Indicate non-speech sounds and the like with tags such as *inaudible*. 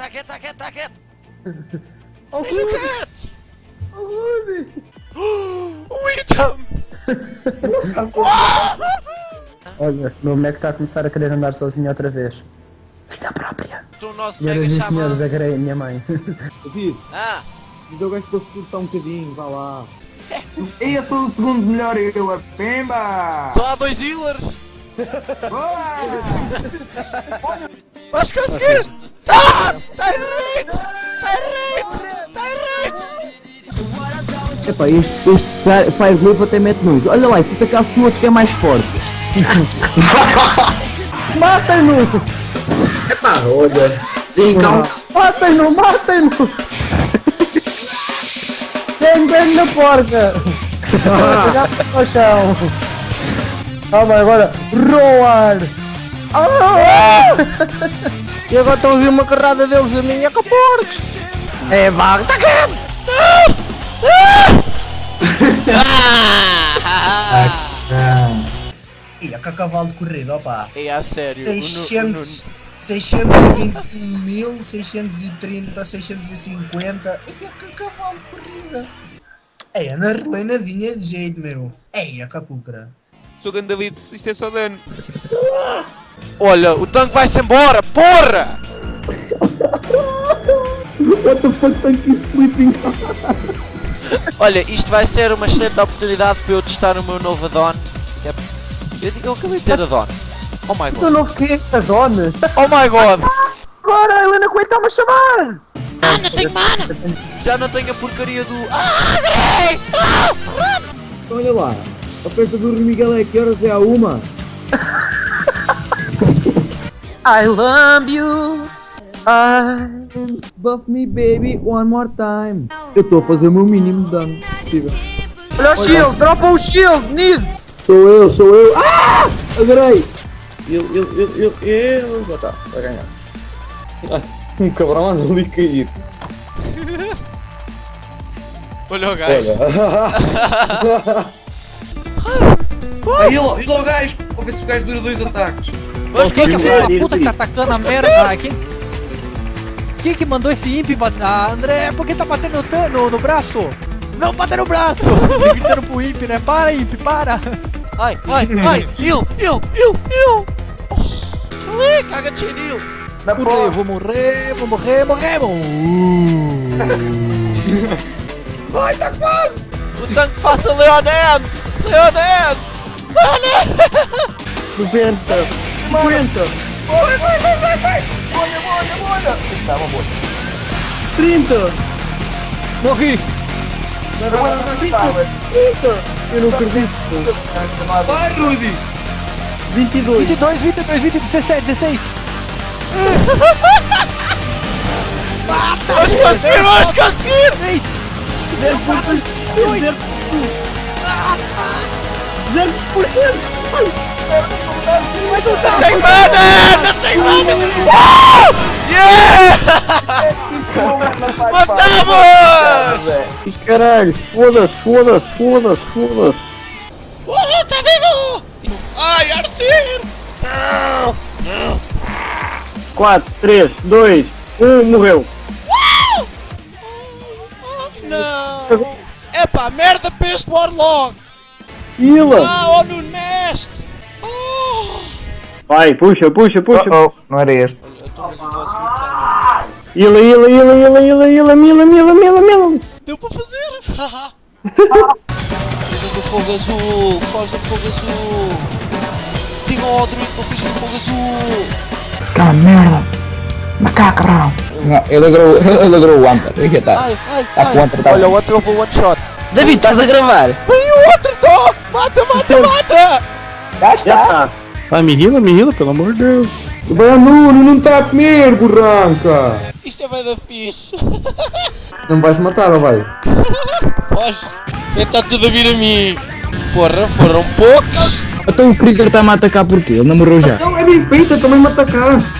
tá quieto, tá quieto, tá quieto. *laughs* Oh, Deixa Rudy! quieto. Oh, Rudy! *gasps* O Itam! *laughs* *laughs* Olha, meu boneco está a começar a querer andar sozinho outra vez. Vida própria. O nosso Senhoras e senhores, agarrei a minha mãe. David, Ah, diz ao gajo para se cortar um bocadinho, vá lá. Eu sou o segundo melhor eu a Pemba! só há dois healers. Boa! Vais conseguir! Tá! Rage! Tá em rage! Epá, este, este cara- Fire Glove até mete nojo. Olha lá, se atacasse o outro que é mais forte. *laughs* Matem-no! Epá, olha. Tem calma. Matem-no! Matem-no! Tem bem na porca! Para o chão! Calma, agora! Roar! Ah! *laughs* E agora estão a ouvir uma carrada deles a mim. É com porcos. É vaga. Tá quieto. E é com a cavalo de corrida, opa. É a sério. o Nu- o 600, 621 mil, 630, 650. E é com a cavalo de corrida. É, na relena vinha de jeito, meu. É, a capucra. Sou Gandalito, isto é só dano. Olha, o tanque vai-se embora, porra! What the fuck, thank you sleeping? Olha, isto vai ser uma excelente oportunidade para eu testar o meu novo addon. é- Eu, eu acabei de ter addon. Oh my Tu god. não queres a dona? Oh my god. Agora a Helena Coelho está-me a chamar! Já não tenho a porcaria do... Ah, Grey! Olha lá, a festa do Rui Miguel é que horas é a uma? I love you! I... Buff me baby one more time. Eu estou a fazer o meu mínimo de dano possível. Olha o shield! Dropa o shield! Need! Sou eu, sou eu. Ah! Adorei! Eu, eu, eu, eu, eu. Já está, vai ganhar. Ah, *laughs* um cabrão anda ali cair. *laughs* Olha o gajo. *laughs* Aí, ó, e lá o gajo. Vou ver se o gajo dura dois ataques. Mas Quem que é que filho da puta que tá atacando a merda? Ah, quem... Quem que mandou esse imp bater? Ah, André, por que tá batendo no, no, no braço? Não, bater no braço! *laughs* Ele gritando pro imp, né? Para, imp, para! Ai, ai, ai! Heal, heal, heal! Oh, Falei, caga! Puta, eu vou morrer, vou morrer, morremos! *laughs* O tanque faça Leonette! Leonette! Leonette! 90! 50. Morre, vai, vai, vai, vai. Molha, molha, boa. 30. Morri. Não, não, não, 30. 30. Eu não acredito. Vai, Rudy. 22. 22, 22, 22, 17, 16. Mata! Nós conseguimos, nós conseguimos! 0%! 0%! 0%! resultado! Tem mana! Tem mana! Uh! Yeah! Matamos! Caralho, foda-se, foda-se, foda-se, foda-se! Uhul, tá vivo! Ai, Arcir! Não, não! 4, 3, 2, 1, morreu! Uh! Não! Epá, merda para este Warlock! Pila! Ah, olha o Nest! Oh! Vai, puxa, puxa, puxa! Oh, não era este. Hila, hila, hila, hila, hila, hila, mila, mila, mila, mila! Deu para fazer! *laughs* Fiz do fogo azul! Foz do fogo azul! Digam ao druido que eu fiz do fogo azul! Cara, merda! Macaco, cabrão! Não, ele agrou, *laughs* ele agrou o Hunter. Aqui está. Ai, ai, Tá com o Hunter, tá Olha, o outro levou one shot! David, estás a gravar? Vem o outro, tô! Mata, mata, mata! Já está! Vai, me hila, me hila, pelo amor de Deus! O Nuno não está a comer, burranca! Isto é bem da fixe! Não vais matar, ou vai? Pois, está tudo a vir a mim! Porra, foram poucos! Então o Krieger está-me a atacar porquê? Ele não morreu já. Não, é bem feita, também me atacaste!